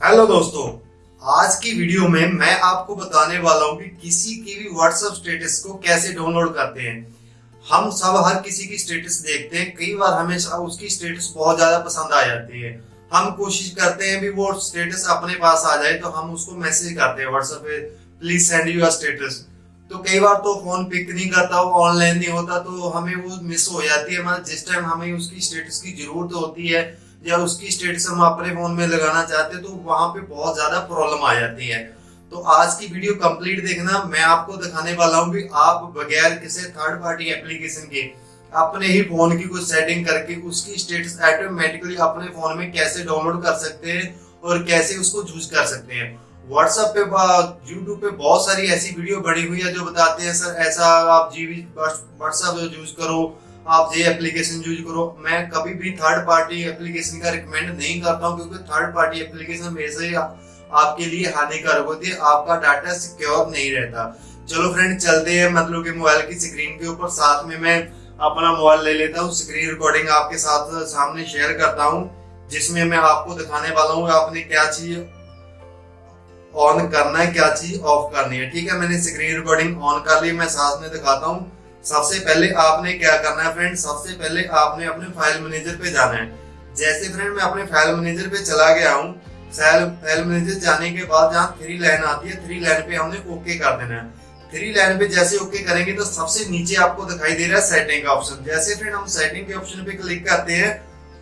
Hello दोस्तों। आज की वीडियो में मैं आपको बताने वाला हूँ कि किसी की भी व्हाट्सएप स्टेटस को कैसे डाउनलोड करते हैं। हम सब हर किसी की स्टेटस देखते हैं। कई बार हमें उसकी स्टेटस बहुत ज़्यादा पसंद आ जाती है। हम कोशिश करते हैं भी वो स्टेटस अपने पास आ जाए तो हम उसको मैसेज करते हैं व्हाट्सएप पे प्लीज़ सेंड यूर स्टेटस तो कई बार तो फ़ोन पिक नहीं करता, वो ऑनलाइन नहीं होता तो हमें वो मिस हो जाती है। मतलब जिस टाइम हमें उसकी स्टेटस की ज़रूरत होती है या उसकी स्टेटस हम अपने फ़ोन में लगाना चाहते हैं तो वहाँ पे बहुत ज़्यादा प्रॉब्लम आ जाती है। तो आज की वीडियो कंप्लीट देखना, मैं आपको दिखाने वाला हूँ कि आप बगैर किसी थर्ड पार्टी एप्लीकेशन के अपने ही फ़ोन की कुछ सेटिंग करके उसकी स्टेटस ऑटोमेटिकली अपने फ़ोन में कैसे डाउनलोड कर सकते हैं और कैसे उसको यूज़ कर सकते हैं। व्हाट्सएप पे यूट्यूब पे बहुत सारी ऐसी वीडियो बड़ी हुई है जो बताते हैं, सर, ऐसा आप जीवी व्हाट्सएप यूज़ करो आप ये एप्लीकेशन यूज़ करो। मैं कभी भी थर्ड पार्टी एप्लीकेशन का रिकमेंड नहीं करता हूँ, क्योंकि थर्ड पार्टी एप्लीकेशन वैसे ही आपके लिए हानिकारक होती है। आपका डाटा सिक्योर नहीं रहता। चलो फ्रेंड चलते हैं मतलब कि मोबाइल की स्क्रीन के ऊपर। साथ में मैं अपना मोबाइल ले लेता हूँ। स्क्रीन रिकॉर्डिंग आपके साथ सामने शेयर करता हूँ, जिसमें मैं आपको दिखाने वाला हूँ आपने क्या चीज़ ऑन करना है, क्या चीज़ ऑफ़ करनी है। ठीक है, मैंने स्क्रीन रिकॉर्डिंग ऑन कर ली, मैं साथ में दिखाता हूँ। सबसे पहले आपने क्या करना है फ्रेंड सबसे पहले आपने अपने फ़ाइल मैनेजर पे जाना है। जैसे फ्रेंड मैं अपने फ़ाइल मैनेजर पे चला गया हूँ। फ़ाइल मैनेजर जाने के बाद जहाँ थ्री लाइन आती है थ्री लाइन पे हमने ओके कर देना है। थ्री लाइन पे जैसे ओके करेंगे तो सबसे नीचे आपको दिखाई दे रहा है सेटिंग का ऑप्शन जैसे फ्रेंड हम सेटिंग के ऑप्शन पे क्लिक करते हैं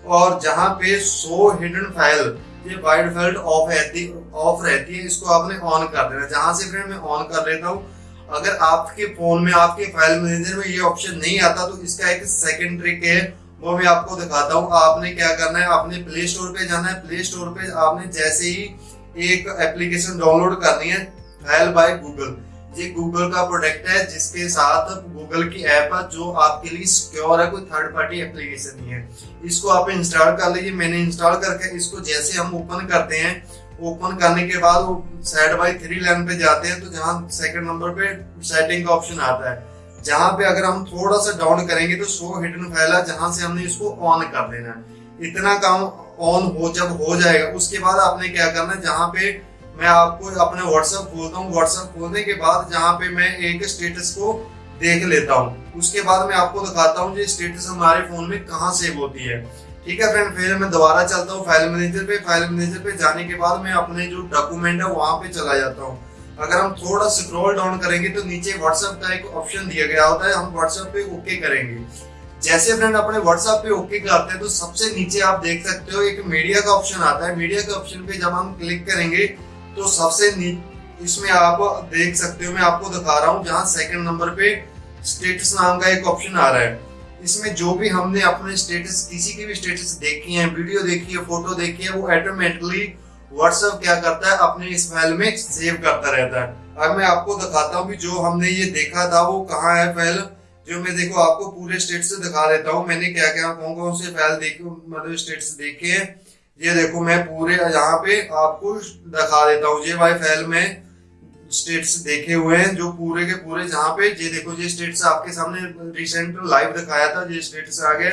और जहाँ पे शो हिडन फ़ाइल ये वाइड फ़ाइल ऑफ़ रहती ऑफ़ रहती है, इसको आपने ऑन कर देना जहाँ से फ्रेंड मैं ऑन कर लेता हूँ अगर आपके फ़ोन में, आपके फ़ाइल मैनेजर में ये ऑप्शन नहीं आता तो इसका एक सेकेंड ट्रिक है, वो मैं आपको दिखाता हूँ। आपने क्या करना है? आपने प्ले स्टोर पे जाना है। प्ले स्टोर पे आपने जैसे ही एक एप्लीकेशन डाउनलोड करनी है फ़ाइल बाय गूगल ये गूगल का प्रोडक्ट है, जिसके साथ गूगल की ऐप है, जो आपके लिए सिक्योर है, कोई थर्ड पार्टी एप्लीकेशन नहीं है। इसको आप इंस्टॉल कर लीजिए। मैंने इंस्टॉल करके इसको जैसे हम ओपन करते हैं ओपन करने के बाद वो साइड बाई थ्री लाइन पे जाते हैं तो जहाँ सेकंड नंबर पे सेटिंग का ऑप्शन आता है। जहाँ पे अगर हम थोड़ा सा डाउन करेंगे तो शो हिडन फ़ाइल है जहाँ से हमने इसको ऑन कर देना है। इतना काम ऑन हो, जब हो जाएगा, उसके बाद आपने क्या करना है, जहाँ पे मैं आपको अपने व्हाट्सएप खोलता हूँ। व्हाट्सएप खोलने के बाद जहाँ पे मैं एक स्टेटस को देख लेता हूँ। उसके बाद मैं आपको दिखाता हूँ जो स्टेटस हमारे फ़ोन में कहाँ सेव होती है। ठीक है फ्रेंड फिर मैं दोबारा चलता हूँ फ़ाइल मैनेजर पे। फ़ाइल मैनेजर पे जाने के बाद मैं अपने जो डॉक्यूमेंट है वहाँ पे चला जाता हूँ। अगर हम थोड़ा स्क्रॉल डाउन करेंगे तो नीचे व्हाट्सएप का एक ऑप्शन दिया गया होता है, हम व्हाट्सएप पे ओके करेंगे। जैसे फ्रेंड अपने व्हाट्सएप पे ओके करते हैं तो सबसे नीचे आप देख सकते हो एक मीडिया का ऑप्शन आता है। मीडिया के ऑप्शन पे जब हम क्लिक करेंगे तो सबसे इसमें आप देख सकते हो, मैं आपको दिखा रहा हूँ, जहाँ सेकंड नंबर पे स्टेटस नाम का एक ऑप्शन आ रहा है। इसमें जो भी हमने अपने स्टेटस किसी की भी स्टेटस देखी है वीडियो देखी है फ़ोटो देखी है, वो ऑटोमेटिकली व्हाट्सएप क्या करता है? अपने फ़ाइल में सेव करता रहता है। अब मैं आपको दिखाता हूँ कि जो हमने ये देखा था, वो कहाँ है फ़ाइल जो मैं देखो, आपको पूरे स्टेट से दिखा देता हूँ। मैंने क्या क्या, कौन कौन से फ़ाइल देखे मतलब स्टेट्स देखे हैं। ये देखो, मैं पूरे यहाँ पे आपको दिखा देता हूँ। ये भाई फ़ाइल में स्टेट्स देखे हुए हैं, जो पूरे के पूरे जहाँ पे, ये देखो ये स्टेट्स आपके सामने रिसेंट लाइव दिखाया था, ये स्टेट्स आ गए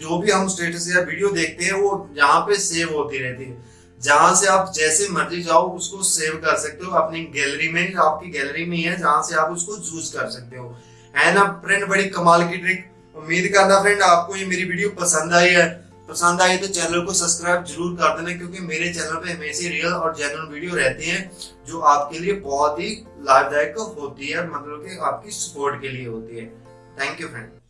जो भी हम स्टेटस या वीडियो देखते हैं, वो यहाँ पे सेव होती रहती है। जहाँ से आप जैसे मर्ज़ी जाओ, उसको सेव कर सकते हो, अपनी गैलरी में, आपकी गैलरी में ही है, जहाँ से आप उसको यूज़ कर सकते हो। है ना फ्रेंड बड़ी कमाल की ट्रिक उम्मीद करना फ्रेंड आपको ये मेरी वीडियो पसंद आई है। पसंद आई तो चैनल को सब्सक्राइब ज़रूर कर देना, क्योंकि मेरे चैनल पे हमेशा रियल और जेन्युइन वीडियो रहती हैं, जो आपके लिए बहुत ही लाभदायक होती है मतलब कि आपकी सपोर्ट के लिए होती है। Thank you friend